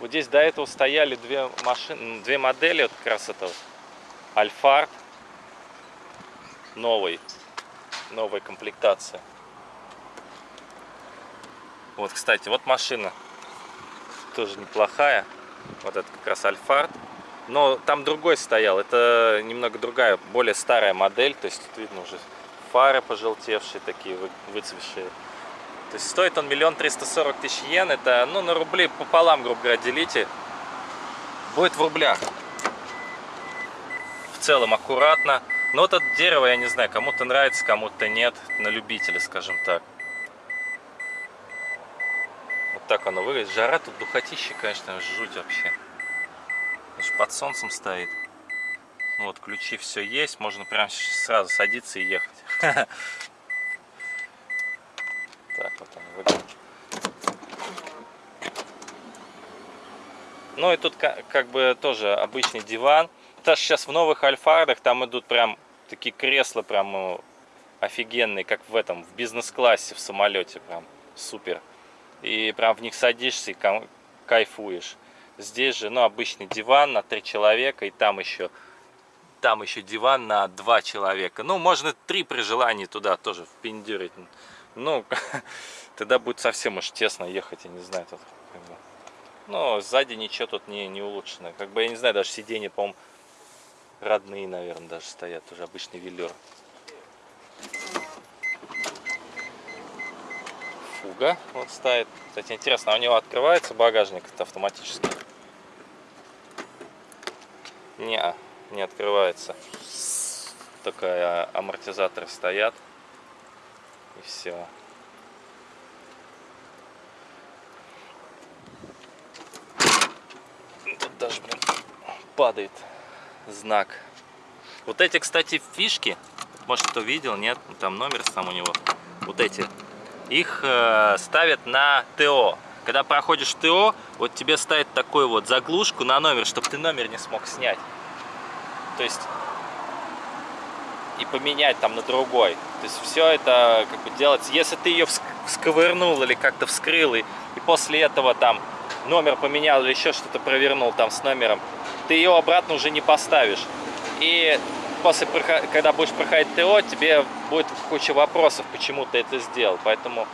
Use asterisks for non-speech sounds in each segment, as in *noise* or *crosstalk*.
Вот здесь до этого стояли две машины, две модели, вот как раз это Альфард новый, новая комплектация. Вот, кстати, вот машина тоже неплохая. Вот это как раз Альфард. Но там другой стоял. Это немного другая, более старая модель. То есть тут видно уже фары пожелтевшие такие, выцвевшие. То есть стоит он миллион триста сорок тысяч йен. Это, ну, на рубли пополам, грубо говоря, делите. Будет в рублях. В целом аккуратно. Но вот это дерево, я не знаю, кому-то нравится, кому-то нет. На любителя, скажем так так оно выглядит. Жара тут духотища, конечно, жуть вообще. Даже под солнцем стоит. Вот, ключи все есть. Можно прям сразу садиться и ехать. *laughs* Так вот оно выглядит. Ну и тут как бы тоже обычный диван. Даже сейчас в новых альфардах там идут прям такие кресла прям ну, офигенные, как в этом, в бизнес-классе в самолете. Прям супер и прям в них садишься и кайфуешь. Здесь же, ну, обычный диван на три человека, и там еще, там еще диван на два человека. Ну, можно три при желании туда тоже впендюрить. Ну, *laughs* тогда будет совсем уж тесно ехать, я не знаю. Тут, как бы. Но сзади ничего тут не, не улучшено. Как бы, я не знаю, даже сиденья, по-моему, родные, наверное, даже стоят. Уже обычный велюр. фуга вот стоит. Кстати, интересно, а у него открывается багажник это автоматически? Не, не открывается. Только амортизаторы стоят. И все. Тут даже, блин, падает знак. Вот эти, кстати, фишки, может кто видел, нет, там номер сам у него. Вот эти их э, ставят на ТО. Когда проходишь ТО, вот тебе ставят такую вот заглушку на номер, чтобы ты номер не смог снять. То есть и поменять там на другой. То есть все это как бы делается. Если ты ее сковырнул или как-то вскрыл, и, и после этого там номер поменял или еще что-то провернул там с номером, ты ее обратно уже не поставишь. И после, когда будешь проходить ТО, тебе будет куча вопросов, почему ты это сделал. Поэтому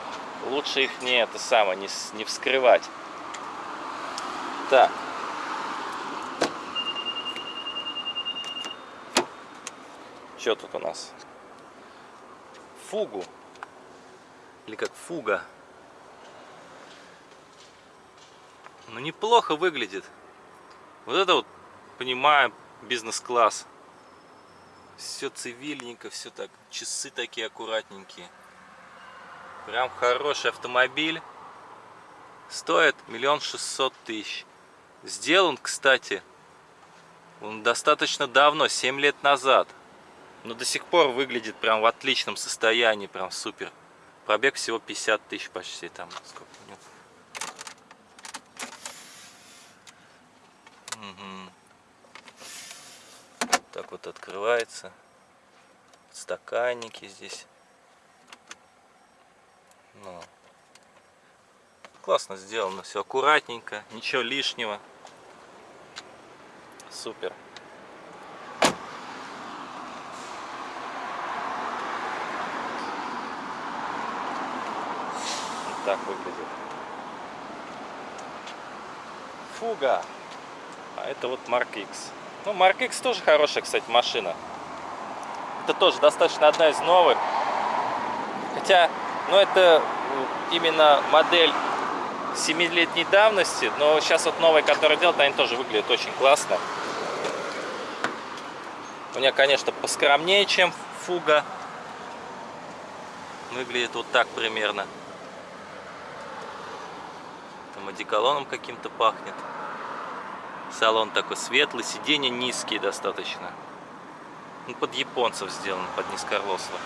лучше их не это самое, не, не вскрывать. Так. Что тут у нас? Фугу. Или как фуга. Ну, неплохо выглядит. Вот это вот, понимаю, бизнес-класс. Все цивильненько, все так. Часы такие аккуратненькие. Прям хороший автомобиль. Стоит миллион шестьсот тысяч. Сделан, кстати, он достаточно давно, 7 лет назад. Но до сих пор выглядит прям в отличном состоянии, прям супер. Пробег всего 50 тысяч почти там. Сколько? Угу так вот открывается стаканники здесь ну, классно сделано все аккуратненько ничего лишнего супер так выглядит фуга а это вот Mark X ну, Mark X тоже хорошая, кстати, машина. Это тоже достаточно одна из новых. Хотя, ну, это именно модель 7-летней давности, но сейчас вот новые, которые делают, они тоже выглядят очень классно. У меня, конечно, поскромнее, чем фуга. Выглядит вот так примерно. Там одеколоном каким-то пахнет. Салон такой светлый, сиденья низкие достаточно. Ну, под японцев сделан, под низкорослых.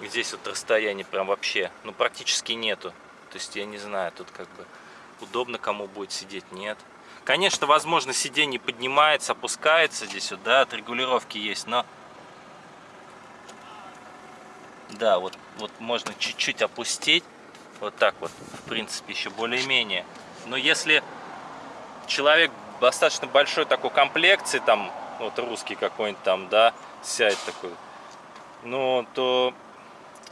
Здесь вот расстояние прям вообще, ну, практически нету. То есть, я не знаю, тут как бы удобно кому будет сидеть, нет. Конечно, возможно, сиденье поднимается, опускается здесь вот, да, от регулировки есть, но... Да, вот, вот можно чуть-чуть опустить, вот так вот, в принципе, еще более-менее. Но если человек достаточно большой такой комплекции, там, вот русский какой-нибудь там, да, сядет такой, ну, то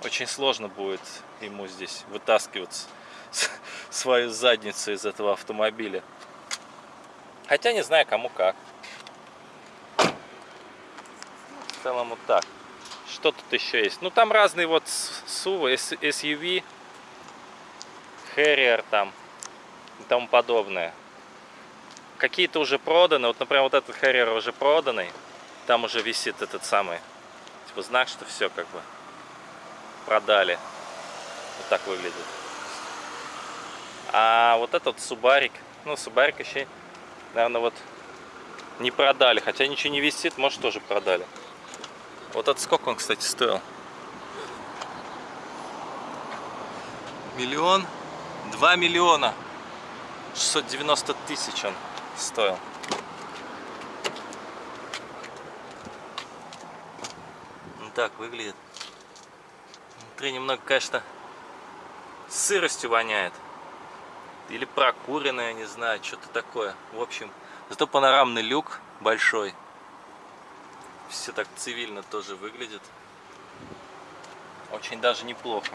очень сложно будет ему здесь вытаскиваться свою задницу из этого автомобиля. Хотя не знаю, кому как. В целом вот так. Что тут еще есть? Ну, там разные вот SUV, SUV, Harrier там и тому подобное. Какие-то уже проданы. Вот, например, вот этот Harrier уже проданный. Там уже висит этот самый, типа, знак, что все как бы продали. Вот так выглядит. А вот этот Субарик, ну, Субарик еще, наверное, вот не продали. Хотя ничего не висит, может, тоже продали. Вот это сколько он, кстати, стоил? Миллион? Два миллиона. 690 тысяч он стоил. Ну так выглядит. Внутри немного, конечно, сыростью воняет. Или прокуренное, не знаю, что-то такое. В общем, зато панорамный люк большой. Все так цивильно тоже выглядит. Очень даже неплохо.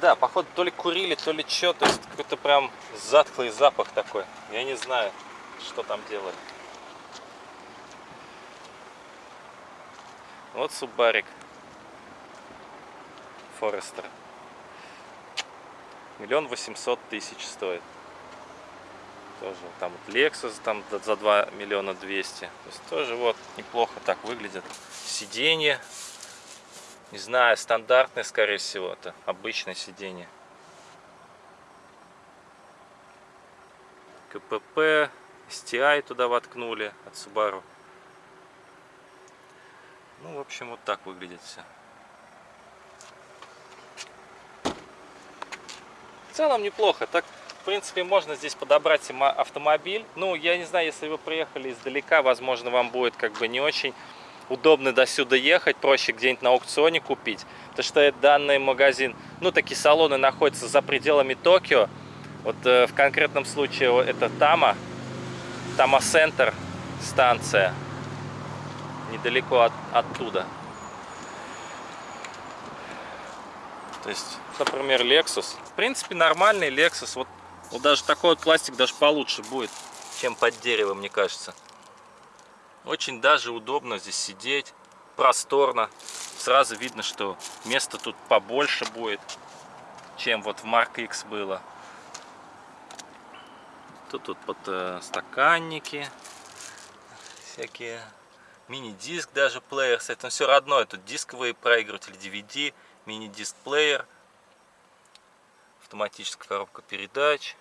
Да, походу то ли курили, то ли что. То есть какой-то прям затхлый запах такой. Я не знаю, что там делали. Вот Субарик. Форестер. Миллион восемьсот тысяч стоит. Тоже там вот Lexus там за 2 миллиона 200. То есть тоже вот неплохо так выглядит. Сиденье. Не знаю, стандартное, скорее всего, это обычное сиденье. КПП, STI туда воткнули от Subaru. Ну, в общем, вот так выглядит все. В целом неплохо. Так, в принципе, можно здесь подобрать автомобиль. Ну, я не знаю, если вы приехали издалека, возможно, вам будет как бы не очень удобно до сюда ехать, проще где-нибудь на аукционе купить. Потому что данный магазин, ну, такие салоны находятся за пределами Токио. Вот э, в конкретном случае это Тама, Тама Центр станция, недалеко от, оттуда. То есть, например, Lexus. В принципе, нормальный Lexus. Вот, вот даже такой вот пластик даже получше будет, чем под дерево, мне кажется. Очень даже удобно здесь сидеть, просторно. Сразу видно, что места тут побольше будет, чем вот в Mark X было. Тут тут под э, стаканники всякие. Мини-диск даже плеер. С этим все родное. Тут дисковые проигрыватели DVD, мини-диск плеер, автоматическая коробка передач.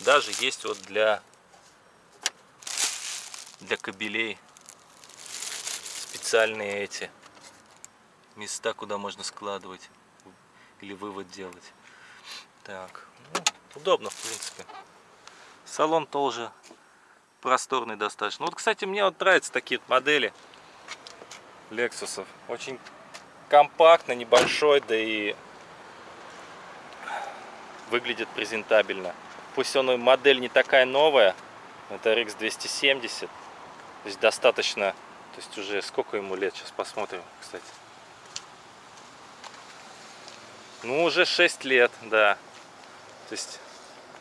Даже есть вот для для кабелей специальные эти места, куда можно складывать или вывод делать. Так, ну, удобно в принципе. Салон тоже просторный достаточно. Вот, кстати, мне вот нравятся такие вот модели Lexus. Очень компактно, небольшой, да и выглядит презентабельно. Пусть он модель не такая новая, это RX 270 то есть достаточно, то есть уже сколько ему лет, сейчас посмотрим, кстати. Ну, уже 6 лет, да. То есть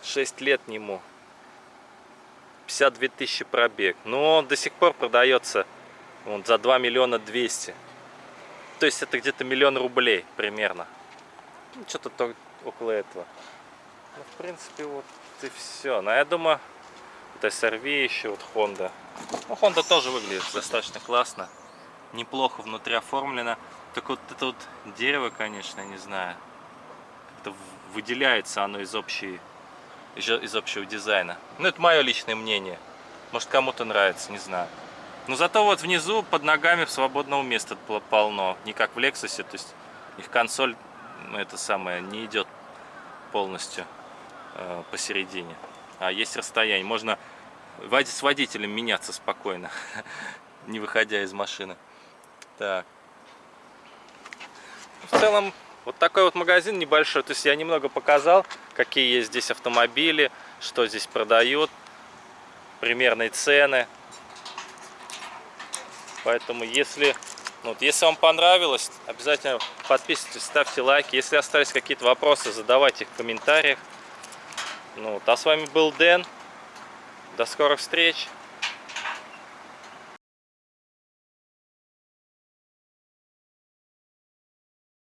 6 лет нему. 52 тысячи пробег. Но он до сих пор продается он, за 2 миллиона 200. То есть это где-то миллион рублей примерно. Ну, Что-то около этого. Ну, в принципе, вот и все. Но я думаю, это SRV еще, вот Honda. Ну, Honda тоже выглядит достаточно классно. Неплохо внутри оформлено. Так вот это вот дерево, конечно, не знаю. Это выделяется оно из, общей, из общего дизайна. Ну, это мое личное мнение. Может, кому-то нравится, не знаю. Но зато вот внизу под ногами свободного места полно. Не как в Lexus, то есть их консоль, ну, это самое, не идет полностью э, посередине. А есть расстояние. Можно с водителем меняться спокойно, *laughs* не выходя из машины. Так. В целом, Вот такой вот магазин небольшой. То есть я немного показал, какие есть здесь автомобили, что здесь продают, примерные цены. Поэтому если, ну, вот, если вам понравилось, обязательно подписывайтесь, ставьте лайки. Если остались какие-то вопросы, задавайте их в комментариях. Ну, вот, а с вами был Дэн. До скорых встреч!